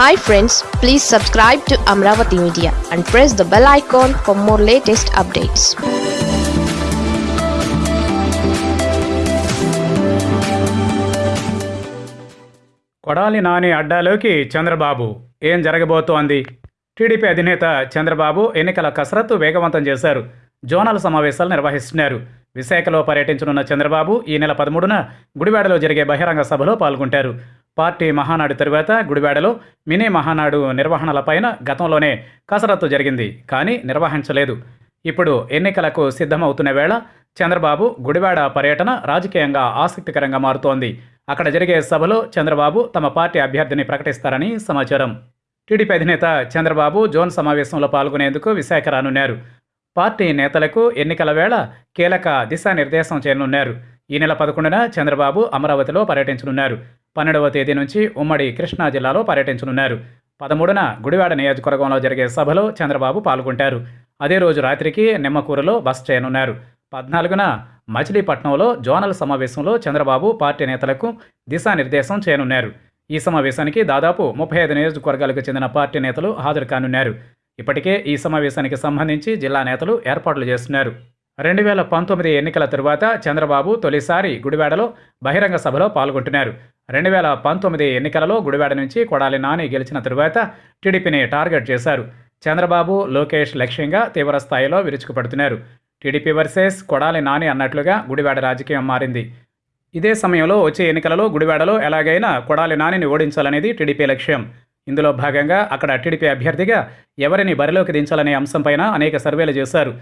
Hi friends please subscribe to Amaravati media and press the bell icon for more latest updates Kodali Nani అడ్డాలోకి Chandrababu. ఏం జరగబోతోంది? TDP అధినేత చంద్రబాబు ఎన్నికల కసరత్తు వేగవంతం చేశారు. జోనల్ సమావేశాలు నిర్వహిస్తున్నారు. విశాఖలో పర్యటించనున్న చంద్రబాబు ఈ నెల పదమూడున గుడివాడలో జరిగే బహిరంగ సభలో పాల్గొంటారు. పార్టీ మహానాడు తరువాత గుడివాడలో మినీ మహానాడు నిర్వహణలపైన గతంలోనే కసరత్తు జరిగింది కానీ నిర్వహించలేదు. ఇప్పుడు ఎన్నికలకు సిద్ధమవుతున్న వేళ చంద్రబాబు గుడివాడ పర్యటన రాజకీయంగా ఆసక్తికరంగా మారుతోంది. అక్కడ జరిగే సభలో చంద్రబాబు తమ పార్టీ అభ్యర్థిని ప్రకటిస్తారని సమాచారం. టీడీపీ అధినేత చంద్రబాబు జోన్ సమావేశంలో పాల్గొనేందుకు విశాఖ రానున్నారు. పార్టీ నేతలకు ఎన్నికల వేళ కీలక దిశానిర్దేశం చేయనున్నారు. ఈ నెల పదకొండున చంద్రబాబు అమరావతిలో పర్యటించనున్నారు. పన్నెండవ తేదీ నుంచి ఉమ్మడి కృష్ణా జిల్లాలో పర్యటించనున్నారు. పదమూడున గుడివాడ నియోజకవర్గంలో జరిగే సభలో చంద్రబాబు పాల్గొంటారు. అదే రోజు రాత్రికి నిమ్మకూరులో బస్ చేయనున్నారు. పద్నాలుగున మచిలీపట్నంలో జోనల్ సమావేశంలో చంద్రబాబు పార్టీ నేతలకు దిశానిర్దేశం చేయనున్నారు. ఈ సమావేశానికి దాదాపు ముప్పై ఐదు నియోజకవర్గాలకు చెందిన పార్టీ నేతలు హాజరు కానున్నారు. ఇప్పటికే ఈ సమావేశానికి సంబంధించి జిల్లా నేతలు ఏర్పాట్లు చేస్తున్నారు. రెండు వేల పంతొమ్మిది ఎన్నికల తరువాత చంద్రబాబు తొలిసారి గుడివాడలో బహిరంగ సభలో పాల్గొంటున్నారు. రెండు వేల పంతొమ్మిది ఎన్నికలలో గుడివాడ నుంచి కొడాలి నాని గెలిచిన తరువాత టీడీపీని టార్గెట్ చేశారు. చంద్రబాబు లోకేష్ లక్ష్యంగా తీవ్ర స్థాయిలో విరుచుకుపడుతున్నారు. టీడీపీ వర్సెస్ కొడాలి నాని అన్నట్లుగా గుడివాడ రాజకీయం మారింది. ఇదే సమయంలో వచ్చే ఎన్నికలలో గుడివాడలో ఎలాగైనా కొడాలి నానిని ఓడించాలనేది టీడీపీ లక్ష్యం. ఇందులో భాగంగా అక్కడ టీడీపీ అభ్యర్థిగా ఎవరిని బరిలోకి దించాలనే అంశంపైన అనేక సర్వేలు చేశారు.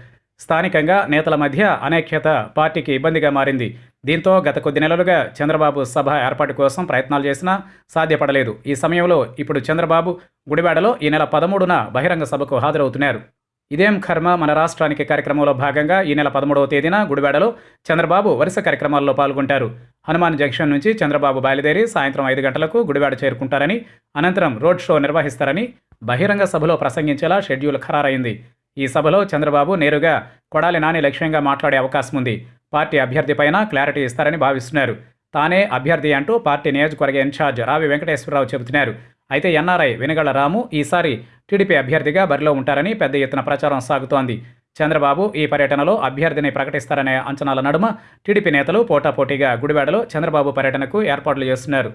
స్థానికంగా నేతల మధ్య అనేక్యత పార్టీకి ఇబ్బందిగా మారింది. దీంతో గత కొద్ది నెలలుగా చంద్రబాబు సభ ఏర్పాటు కోసం ప్రయత్నాలు చేసినా సాధ్యపడలేదు. ఈ సమయంలో ఇప్పుడు చంద్రబాబు గుడివాడలో ఈ నెల పదమూడున బహిరంగ సభకు హాజరవుతున్నారు. ఇదేం కర్మ మన రాష్ట్రానికి కార్యక్రమంలో భాగంగా ఈ నెల పదమూడవ తేదీన గుడివాడలో చంద్రబాబు వరుస కార్యక్రమాల్లో పాల్గొంటారు. హనుమాన్ జంక్షన్ నుంచి చంద్రబాబు బయలుదేరి సాయంత్రం ఐదు గంటలకు గుడివాడ చేరుకుంటారని అనంతరం రోడ్ షో నిర్వహిస్తారని బహిరంగ సభలో ప్రసంగించేలా షెడ్యూల్ ఖరారైంది. ఈ సభలో చంద్రబాబు నేరుగా కొడాలి నాని లక్ష్యంగా మాట్లాడే అవకాశం ఉంది. పార్టీ అభ్యర్థిపైన క్లారిటీ ఇస్తారని భావిస్తున్నారు. తానే అభ్యర్థి అంటూ పార్టీ నియోజకవర్గ ఇన్ఛార్జ్ రావి వెంకటేశ్వరరావు చెబుతున్నారు. అయితే ఎన్ఆర్ఐ వెనుగళ్ళ రాము ఈసారి టీడీపీ అభ్యర్థిగా బరిలో ఉంటారని పెద్ద ఎత్తున ప్రచారం సాగుతోంది. చంద్రబాబు ఈ పర్యటనలో అభ్యర్థిని ప్రకటిస్తారనే అంచనాల నడుమ టీడీపీ నేతలు పోటాపోటీగా గుడివాడలో చంద్రబాబు పర్యటనకు ఏర్పాట్లు చేస్తున్నారు.